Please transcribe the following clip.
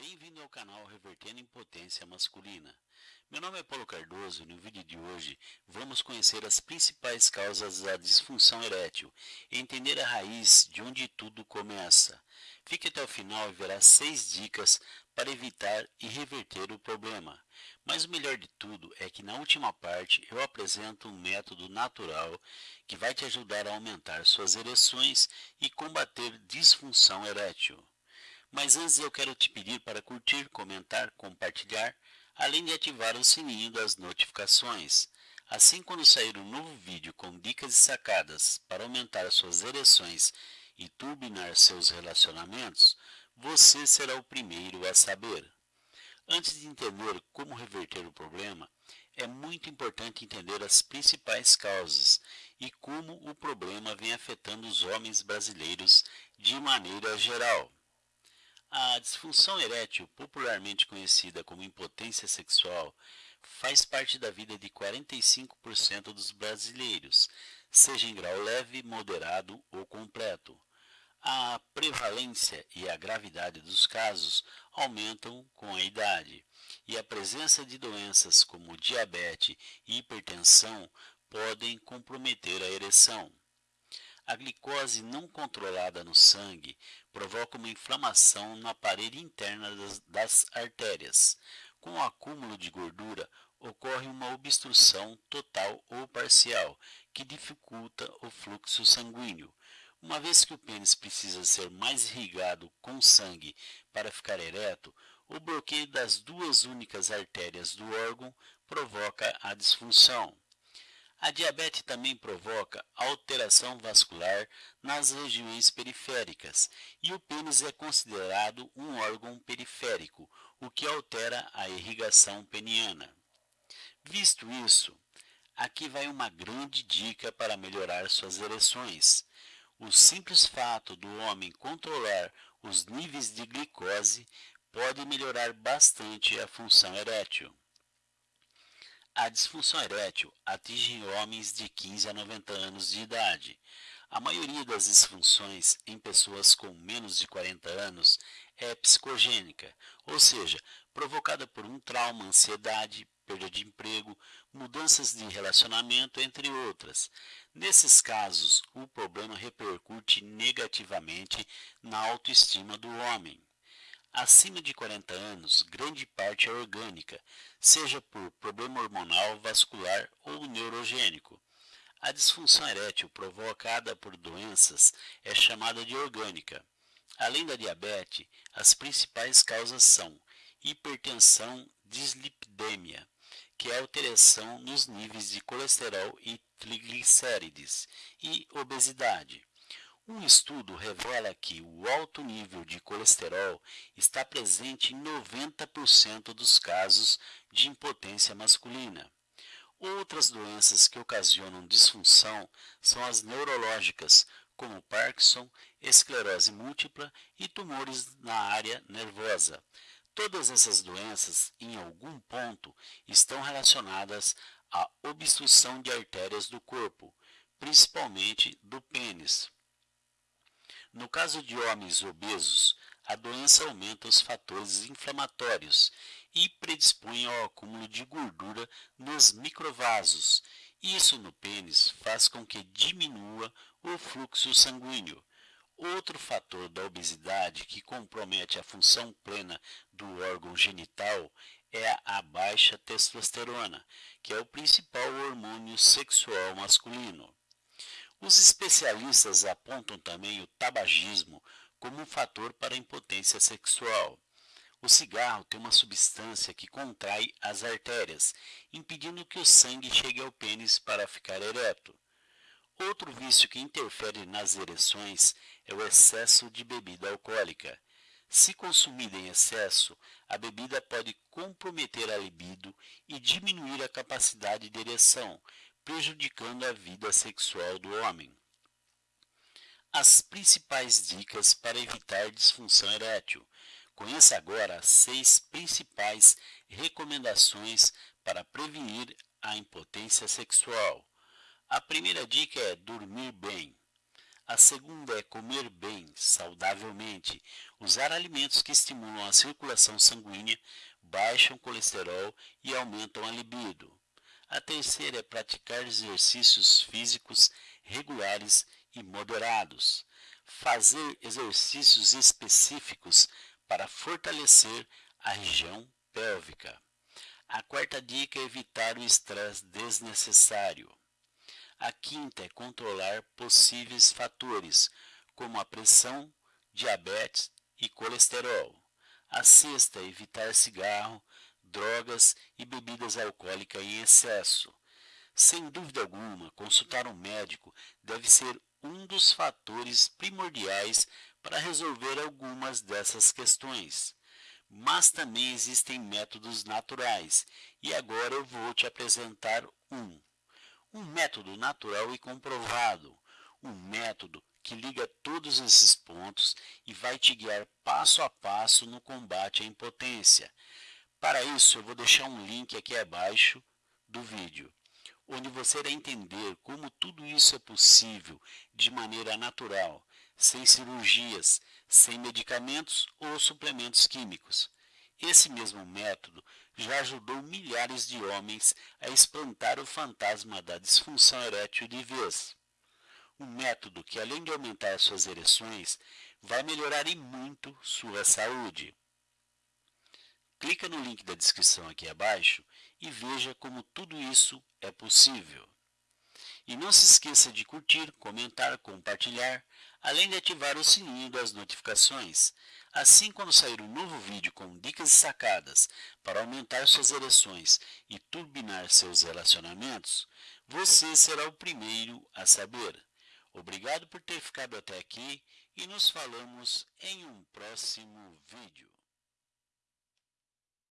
Bem-vindo ao canal Revertendo Impotência Masculina. Meu nome é Paulo Cardoso e no vídeo de hoje vamos conhecer as principais causas da disfunção erétil e entender a raiz de onde tudo começa. Fique até o final e verá seis dicas para evitar e reverter o problema. Mas o melhor de tudo é que na última parte eu apresento um método natural que vai te ajudar a aumentar suas ereções e combater disfunção erétil. Mas antes eu quero te pedir para curtir, comentar, compartilhar, além de ativar o sininho das notificações. Assim quando sair um novo vídeo com dicas e sacadas para aumentar suas ereções e turbinar seus relacionamentos, você será o primeiro a saber. Antes de entender como reverter o problema, é muito importante entender as principais causas e como o problema vem afetando os homens brasileiros de maneira geral. A disfunção erétil, popularmente conhecida como impotência sexual, faz parte da vida de 45% dos brasileiros, seja em grau leve, moderado ou completo. A prevalência e a gravidade dos casos aumentam com a idade, e a presença de doenças como diabetes e hipertensão podem comprometer a ereção. A glicose não controlada no sangue provoca uma inflamação na parede interna das, das artérias. Com o acúmulo de gordura, ocorre uma obstrução total ou parcial, que dificulta o fluxo sanguíneo. Uma vez que o pênis precisa ser mais irrigado com sangue para ficar ereto, o bloqueio das duas únicas artérias do órgão provoca a disfunção. A diabetes também provoca alteração vascular nas regiões periféricas e o pênis é considerado um órgão periférico, o que altera a irrigação peniana. Visto isso, aqui vai uma grande dica para melhorar suas ereções. O simples fato do homem controlar os níveis de glicose pode melhorar bastante a função erétil. A disfunção erétil atinge homens de 15 a 90 anos de idade. A maioria das disfunções em pessoas com menos de 40 anos é psicogênica, ou seja, provocada por um trauma, ansiedade, perda de emprego, mudanças de relacionamento, entre outras. Nesses casos, o problema repercute negativamente na autoestima do homem. Acima de 40 anos, grande parte é orgânica, seja por problema hormonal, vascular ou neurogênico. A disfunção erétil provocada por doenças é chamada de orgânica. Além da diabetes, as principais causas são hipertensão, dislipidemia, que é alteração nos níveis de colesterol e triglicérides, e obesidade. Um estudo revela que o alto nível de colesterol está presente em 90% dos casos de impotência masculina. Outras doenças que ocasionam disfunção são as neurológicas, como Parkinson, esclerose múltipla e tumores na área nervosa. Todas essas doenças, em algum ponto, estão relacionadas à obstrução de artérias do corpo, principalmente do pênis. No caso de homens obesos, a doença aumenta os fatores inflamatórios e predispõe ao acúmulo de gordura nos microvasos. Isso no pênis faz com que diminua o fluxo sanguíneo. Outro fator da obesidade que compromete a função plena do órgão genital é a baixa testosterona, que é o principal hormônio sexual masculino. Os especialistas apontam também o tabagismo como um fator para a impotência sexual. O cigarro tem uma substância que contrai as artérias, impedindo que o sangue chegue ao pênis para ficar ereto. Outro vício que interfere nas ereções é o excesso de bebida alcoólica. Se consumida em excesso, a bebida pode comprometer a libido e diminuir a capacidade de ereção, prejudicando a vida sexual do homem. As principais dicas para evitar disfunção erétil. Conheça agora as seis principais recomendações para prevenir a impotência sexual. A primeira dica é dormir bem. A segunda é comer bem, saudavelmente, usar alimentos que estimulam a circulação sanguínea, baixam o colesterol e aumentam a libido. A terceira é praticar exercícios físicos regulares e moderados. Fazer exercícios específicos para fortalecer a região pélvica. A quarta dica é evitar o estresse desnecessário. A quinta é controlar possíveis fatores, como a pressão, diabetes e colesterol. A sexta é evitar cigarro, drogas e bebidas alcoólicas em excesso. Sem dúvida alguma, consultar um médico deve ser um dos fatores primordiais para resolver algumas dessas questões. Mas também existem métodos naturais, e agora eu vou te apresentar um um método natural e comprovado, um método que liga todos esses pontos e vai te guiar passo a passo no combate à impotência. Para isso, eu vou deixar um link aqui abaixo do vídeo, onde você irá entender como tudo isso é possível de maneira natural, sem cirurgias, sem medicamentos ou suplementos químicos. Esse mesmo método já ajudou milhares de homens a espantar o fantasma da disfunção erétil de vez. Um método que, além de aumentar suas ereções, vai melhorar em muito sua saúde. Clica no link da descrição aqui abaixo e veja como tudo isso é possível. E não se esqueça de curtir, comentar, compartilhar, além de ativar o sininho das notificações. Assim, quando sair um novo vídeo com dicas e sacadas para aumentar suas ereções e turbinar seus relacionamentos, você será o primeiro a saber. Obrigado por ter ficado até aqui e nos falamos em um próximo vídeo.